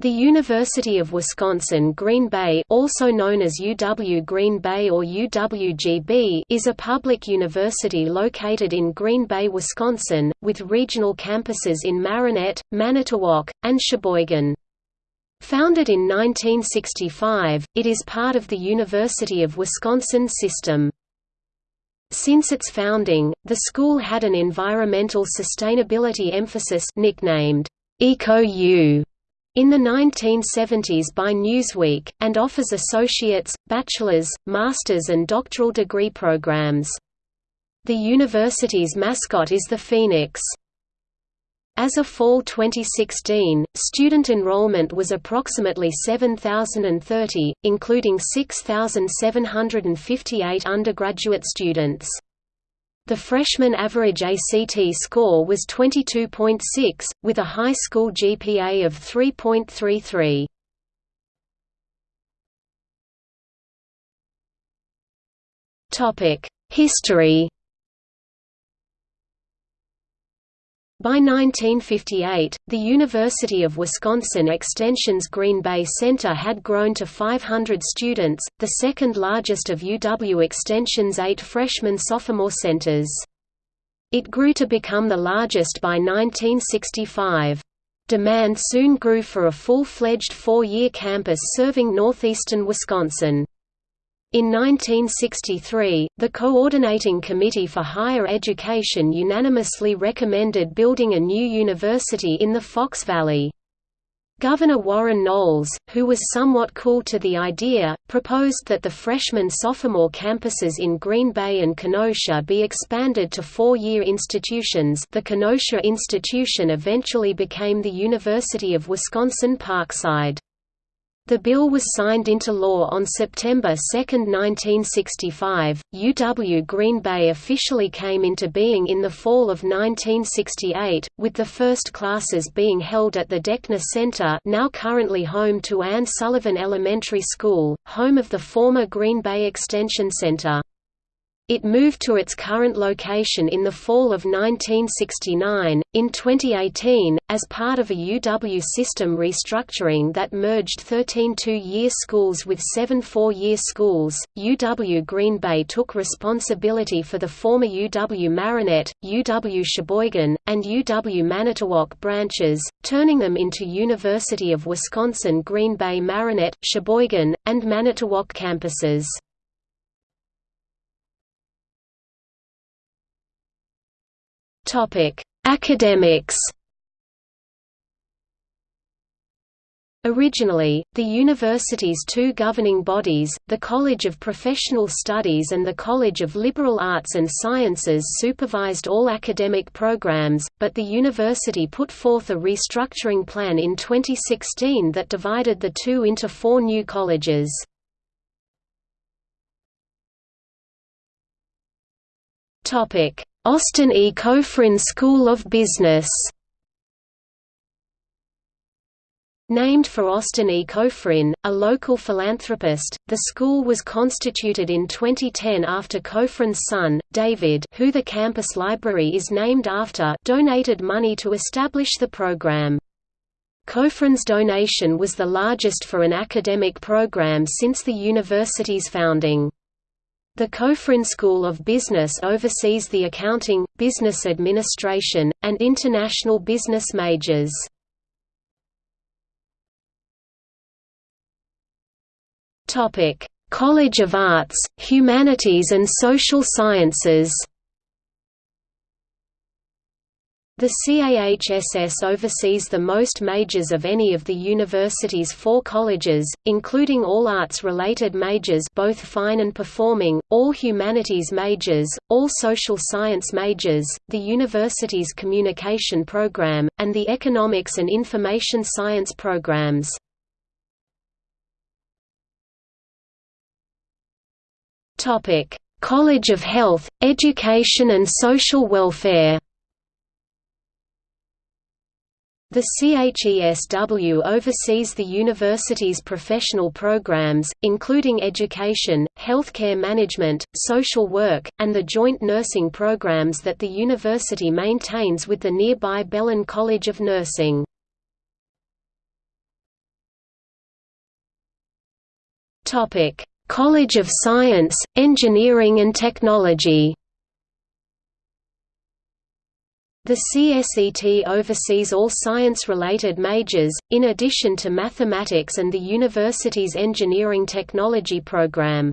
The University of Wisconsin Green Bay also known as UW Green Bay or UWGB is a public university located in Green Bay, Wisconsin, with regional campuses in Marinette, Manitowoc, and Sheboygan. Founded in 1965, it is part of the University of Wisconsin system. Since its founding, the school had an environmental sustainability emphasis nicknamed EcoU in the 1970s by Newsweek, and offers associate's, bachelor's, master's and doctoral degree programs. The university's mascot is the Phoenix. As of fall 2016, student enrollment was approximately 7,030, including 6,758 undergraduate students. The freshman average ACT score was 22.6, with a high school GPA of 3.33. History By 1958, the University of Wisconsin Extension's Green Bay Center had grown to 500 students, the second largest of UW Extension's eight freshman-sophomore centers. It grew to become the largest by 1965. Demand soon grew for a full-fledged four-year campus serving northeastern Wisconsin. In 1963, the Coordinating Committee for Higher Education unanimously recommended building a new university in the Fox Valley. Governor Warren Knowles, who was somewhat cool to the idea, proposed that the freshman-sophomore campuses in Green Bay and Kenosha be expanded to four-year institutions the Kenosha Institution eventually became the University of Wisconsin-Parkside. The bill was signed into law on September 2, 1965. UW Green Bay officially came into being in the fall of 1968, with the first classes being held at the Deckner Center, now currently home to Anne Sullivan Elementary School, home of the former Green Bay Extension Center. It moved to its current location in the fall of 1969. In 2018, as part of a UW system restructuring that merged 13 two year schools with seven four year schools, UW Green Bay took responsibility for the former UW Marinette, UW Sheboygan, and UW Manitowoc branches, turning them into University of Wisconsin Green Bay Marinette, Sheboygan, and Manitowoc campuses. Topic: Academics. Originally, the university's two governing bodies, the College of Professional Studies and the College of Liberal Arts and Sciences supervised all academic programs, but the university put forth a restructuring plan in 2016 that divided the two into four new colleges. Austin E. Cofrin School of Business Named for Austin E. Cofrin, a local philanthropist, the school was constituted in 2010 after Cofrin's son, David who the campus library is named after donated money to establish the program. Cofrin's donation was the largest for an academic program since the university's founding. The Cofrin School of Business oversees the accounting, business administration, and international business majors. College of Arts, Humanities and Social Sciences The CAHSS oversees the most majors of any of the university's four colleges, including all arts-related majors both fine and performing, all humanities majors, all social science majors, the university's communication program, and the economics and information science programs. College of Health, Education and Social Welfare the CHESW oversees the university's professional programs, including education, healthcare management, social work, and the joint nursing programs that the university maintains with the nearby Bellin College of Nursing. College of Science, Engineering and Technology the CSET oversees all science-related majors, in addition to mathematics and the university's engineering technology program.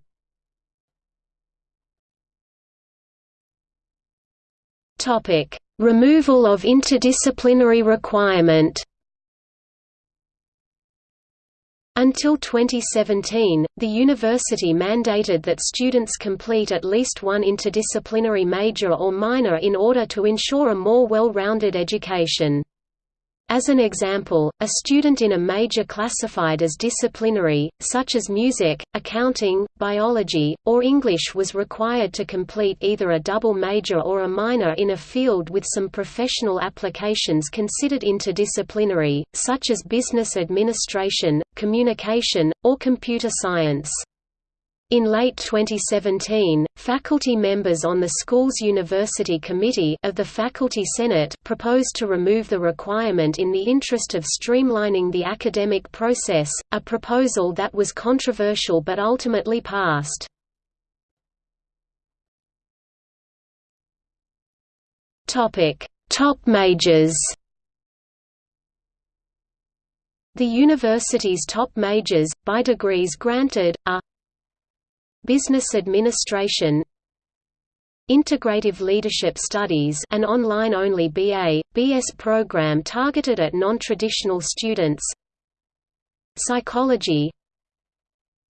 Removal of interdisciplinary requirement Until 2017, the university mandated that students complete at least one interdisciplinary major or minor in order to ensure a more well-rounded education. As an example, a student in a major classified as disciplinary, such as music, accounting, biology, or English was required to complete either a double major or a minor in a field with some professional applications considered interdisciplinary, such as business administration, communication, or computer science. In late 2017, faculty members on the school's University Committee of the Faculty Senate proposed to remove the requirement in the interest of streamlining the academic process, a proposal that was controversial but ultimately passed. Top majors The university's top majors, by degrees granted, are Business Administration Integrative Leadership Studies an online-only BA, BS program targeted at non-traditional students Psychology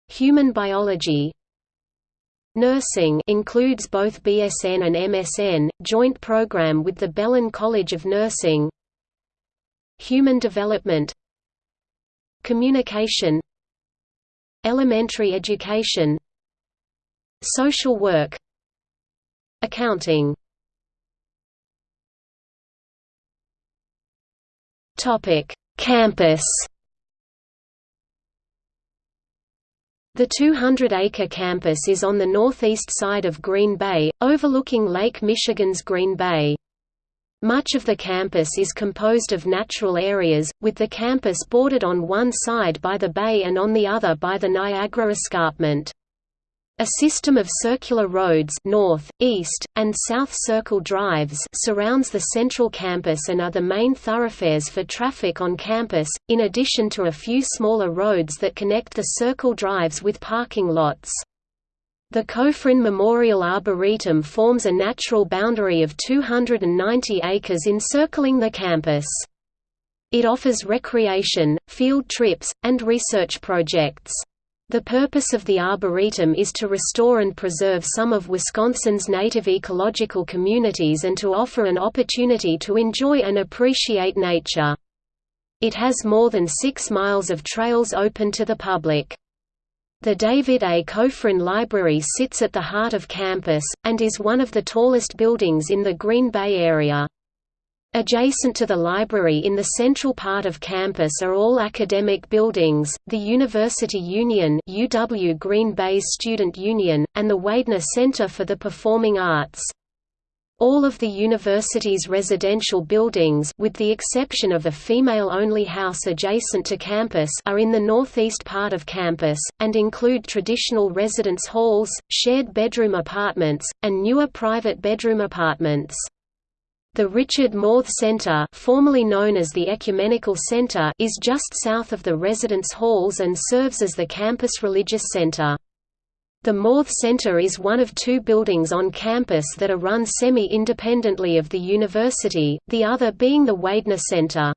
Human Biology Nursing includes both BSN and MSN, joint program with the Bellin College of Nursing Human Development Communication Elementary Education Social work Accounting Campus. The 200-acre campus is on the northeast side of Green Bay, overlooking Lake Michigan's Green Bay. Much of the campus is composed of natural areas, with the campus bordered on one side by the bay and on the other by the Niagara Escarpment. A system of circular roads north, east, and south circle drives surrounds the central campus and are the main thoroughfares for traffic on campus, in addition to a few smaller roads that connect the circle drives with parking lots. The Cofrin Memorial Arboretum forms a natural boundary of 290 acres encircling the campus. It offers recreation, field trips, and research projects. The purpose of the Arboretum is to restore and preserve some of Wisconsin's native ecological communities and to offer an opportunity to enjoy and appreciate nature. It has more than six miles of trails open to the public. The David A. Cofrin Library sits at the heart of campus, and is one of the tallest buildings in the Green Bay area. Adjacent to the library in the central part of campus are all academic buildings, the University Union UW Green Bay's Student Union, and the Weidner Center for the Performing Arts. All of the university's residential buildings with the exception of a female-only house adjacent to campus are in the northeast part of campus, and include traditional residence halls, shared bedroom apartments, and newer private bedroom apartments. The Richard Mauth Center formerly known as the Ecumenical Center is just south of the residence halls and serves as the campus religious center. The Mauth Center is one of two buildings on campus that are run semi-independently of the university, the other being the Weidner Center.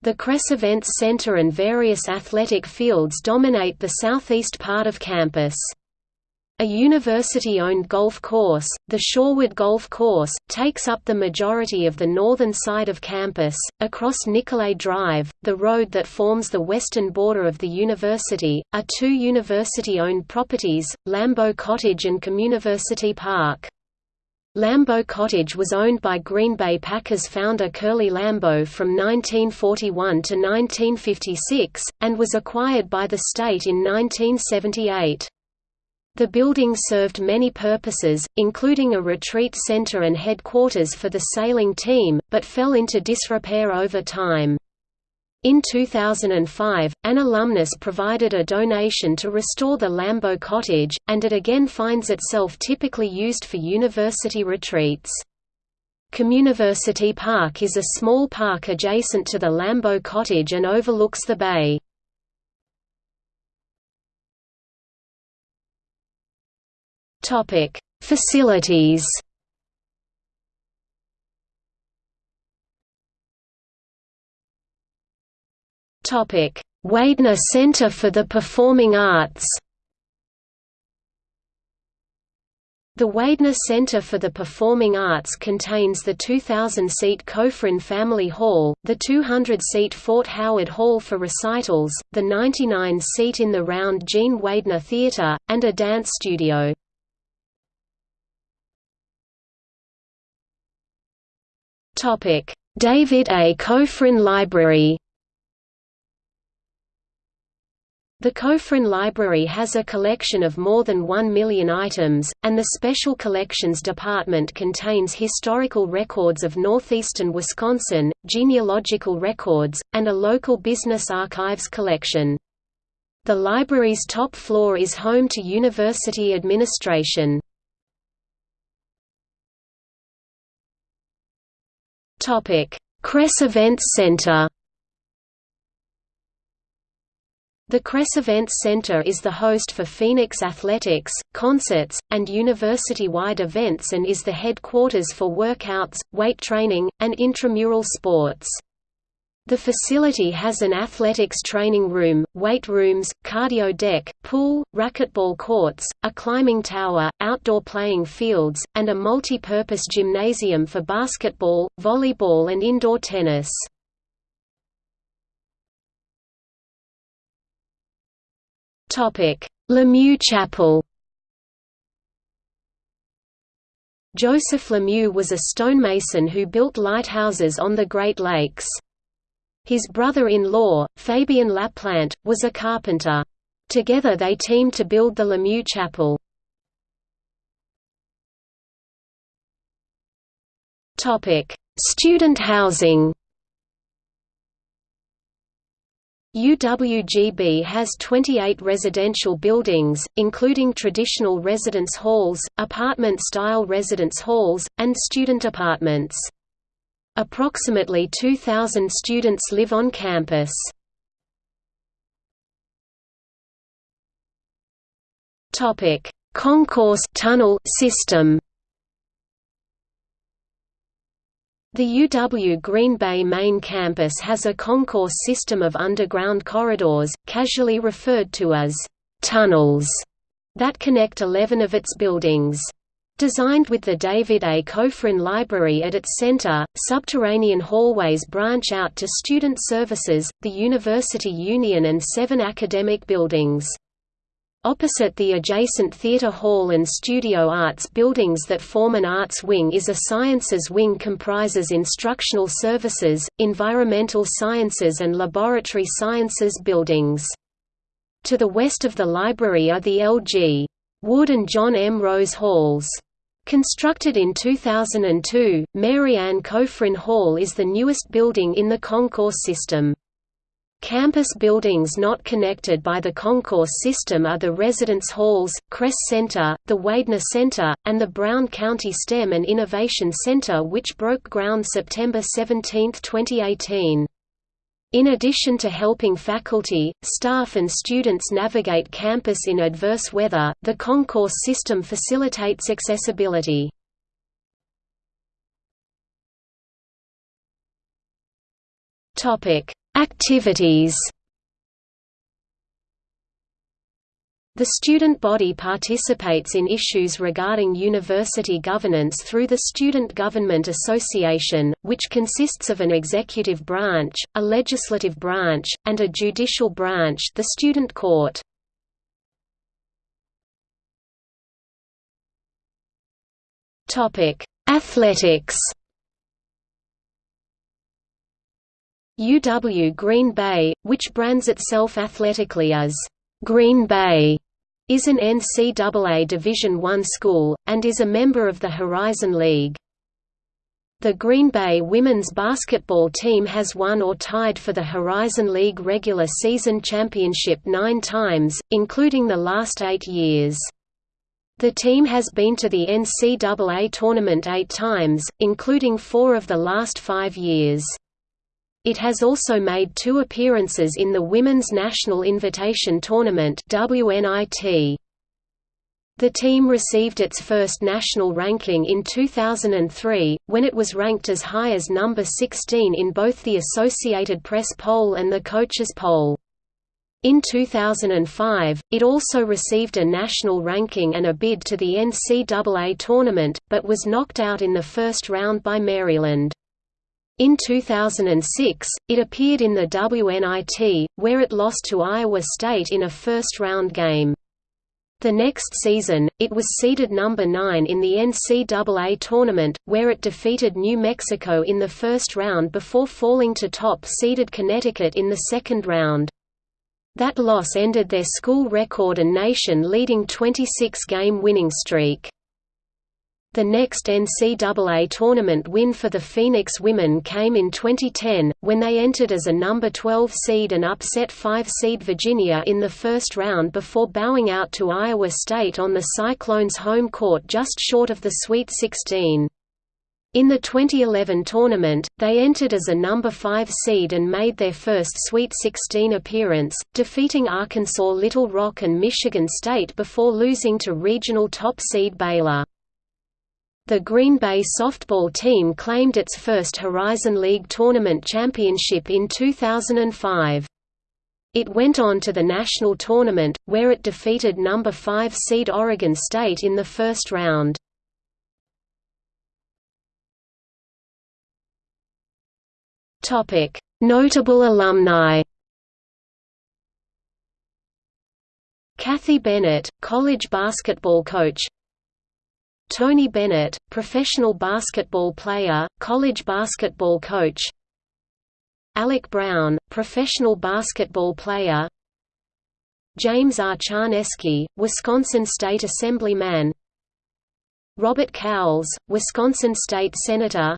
The Kress Events Center and various athletic fields dominate the southeast part of campus. A university-owned golf course, the Shorewood Golf Course, takes up the majority of the northern side of campus. Across Nicolet Drive, the road that forms the western border of the university, are two university-owned properties, Lambeau Cottage and Communiversity Park. Lambeau Cottage was owned by Green Bay Packers founder Curly Lambeau from 1941 to 1956, and was acquired by the state in 1978. The building served many purposes, including a retreat center and headquarters for the sailing team, but fell into disrepair over time. In 2005, an alumnus provided a donation to restore the Lambeau cottage, and it again finds itself typically used for university retreats. Communiversity Park is a small park adjacent to the Lambeau cottage and overlooks the bay. Facilities Topic: Weidner Center for the Performing Arts The Weidner Center for the Performing Arts contains the 2,000-seat Cofrin Family Hall, the 200-seat Fort Howard Hall for recitals, the 99-seat in the Round Jean Weidner Theater, and a dance studio. David A. Cofrin Library The Cofrin Library has a collection of more than one million items, and the Special Collections Department contains historical records of northeastern Wisconsin, genealogical records, and a local business archives collection. The library's top floor is home to university administration. Kress Events Center The Kress Events Center is the host for Phoenix athletics, concerts, and university-wide events and is the headquarters for workouts, weight training, and intramural sports. The facility has an athletics training room, weight rooms, cardio deck, pool, racquetball courts, a climbing tower, outdoor playing fields, and a multi-purpose gymnasium for basketball, volleyball and indoor tennis. Lemieux Chapel Joseph Lemieux was a stonemason who built lighthouses on the Great Lakes. His brother-in-law, Fabien Laplante, was a carpenter. Together they teamed to build the Lemieux Chapel. Student housing UWGB has 28 residential buildings, including traditional residence halls, apartment-style residence halls, and student apartments. Approximately 2,000 students live on campus. Concourse tunnel system The UW Green Bay main campus has a concourse system of underground corridors, casually referred to as tunnels, that connect 11 of its buildings. Designed with the David A. Cofrin Library at its center, subterranean hallways branch out to student services, the University Union and seven academic buildings. Opposite the adjacent theater hall and studio arts buildings that form an arts wing is a sciences wing comprises instructional services, environmental sciences and laboratory sciences buildings. To the west of the library are the L.G. Wood and John M. Rose Halls. Constructed in 2002, Mary Ann Cofrin Hall is the newest building in the concourse system. Campus buildings not connected by the concourse system are the Residence Halls, Kress Center, the Weidner Center, and the Brown County STEM and Innovation Center which broke ground September 17, 2018. In addition to helping faculty, staff and students navigate campus in adverse weather, the concourse system facilitates accessibility. Activities The student body participates in issues regarding university governance through the Student Government Association, which consists of an executive branch, a legislative branch, and a judicial branch the Student Court. Athletics UW Green Bay, which brands itself athletically as Green Bay, is an NCAA Division I school, and is a member of the Horizon League. The Green Bay women's basketball team has won or tied for the Horizon League regular season championship nine times, including the last eight years. The team has been to the NCAA tournament eight times, including four of the last five years. It has also made two appearances in the Women's National Invitation Tournament WNIT. The team received its first national ranking in 2003, when it was ranked as high as number 16 in both the Associated Press poll and the Coaches poll. In 2005, it also received a national ranking and a bid to the NCAA tournament, but was knocked out in the first round by Maryland. In 2006, it appeared in the WNIT, where it lost to Iowa State in a first-round game. The next season, it was seeded number 9 in the NCAA tournament, where it defeated New Mexico in the first round before falling to top-seeded Connecticut in the second round. That loss ended their school record and nation-leading 26-game winning streak. The next NCAA tournament win for the Phoenix women came in 2010, when they entered as a number 12 seed and upset 5 seed Virginia in the first round before bowing out to Iowa State on the Cyclones' home court just short of the Sweet 16. In the 2011 tournament, they entered as a number 5 seed and made their first Sweet 16 appearance, defeating Arkansas Little Rock and Michigan State before losing to regional top seed Baylor. The Green Bay softball team claimed its first Horizon League tournament championship in 2005. It went on to the national tournament, where it defeated number 5 seed Oregon State in the first round. Notable alumni Kathy Bennett, college basketball coach Tony Bennett, professional basketball player, college basketball coach. Alec Brown, professional basketball player. James R. Charneski, Wisconsin State Assemblyman. Robert Cowles, Wisconsin State Senator.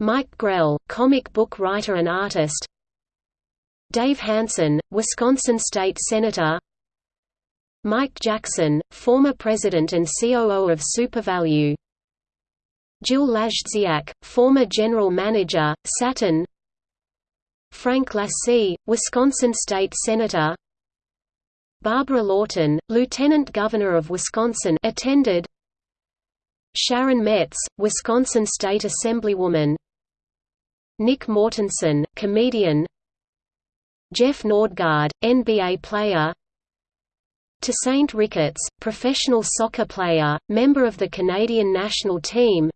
Mike Grell, comic book writer and artist. Dave Hansen, Wisconsin State Senator Mike Jackson, former president and COO of SuperValu. Jill Lajdziak, former general manager, Saturn. Frank Lasee, Wisconsin state senator. Barbara Lawton, lieutenant governor of Wisconsin attended. Sharon Metz, Wisconsin state assemblywoman. Nick Mortensen, comedian. Jeff Nordgaard, NBA player Tosaint Ricketts, professional soccer player, member of the Canadian national team.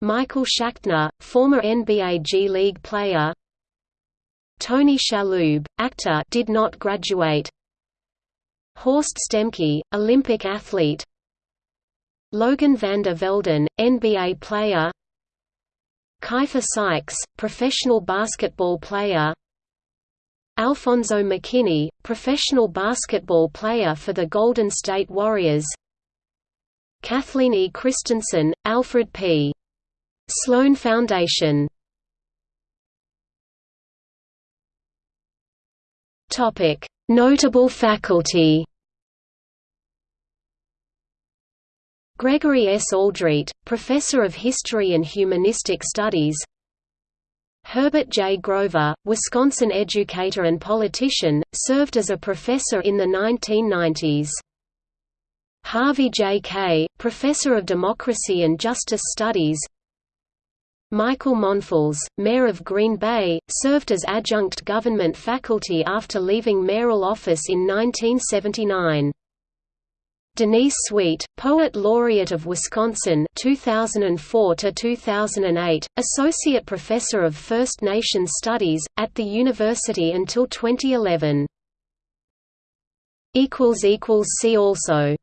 Michael Schachtner, former NBA G League player. Tony Shalhoub, actor did not graduate. Horst Stemke, Olympic athlete. Logan Vander Velden, NBA player. Keifer Sykes, professional basketball player Alfonso McKinney, professional basketball player for the Golden State Warriors Kathleen E. Christensen, Alfred P. Sloan Foundation Notable faculty Gregory S. Aldrete, Professor of History and Humanistic Studies Herbert J. Grover, Wisconsin educator and politician, served as a professor in the 1990s. Harvey J. Kaye, Professor of Democracy and Justice Studies Michael Monfils, Mayor of Green Bay, served as adjunct government faculty after leaving mayoral office in 1979. Denise Sweet, Poet Laureate of Wisconsin 2004 to 2008, Associate Professor of First Nations Studies at the university until 2011. equals equals see also